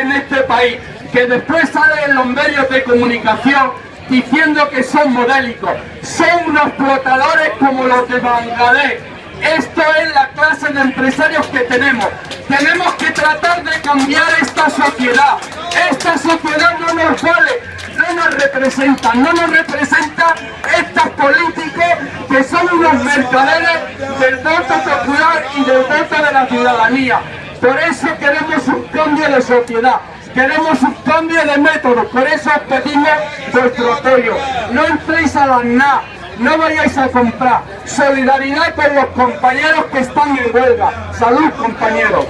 en este país, que después salen en los medios de comunicación diciendo que son modélicos. Son unos explotadores como los de Bangladesh. Esto es la clase de empresarios que tenemos. Tenemos que tratar de cambiar esta sociedad. Esta sociedad no nos vale, no nos representa, no nos representa estos políticos que son unos mercaderes del voto popular y del voto de la ciudadanía. Por eso queremos un cambio de sociedad. Queremos un cambio de método, por eso os pedimos vuestro apoyo. No entréis a la NA, no vayáis a comprar. Solidaridad con los compañeros que están en huelga. Salud, compañeros.